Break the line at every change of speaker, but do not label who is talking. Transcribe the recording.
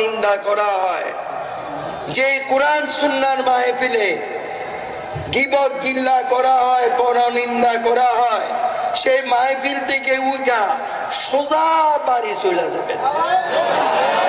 নিন্দা করা হয়। যে কোরআন, সুন্নার মাহফিলে গিবত গিল্লা করা হয় পরনিন্দা করা হয়, সেই মাহফিল থেকে উঠা সোজা বাড়ি চলে যাবে।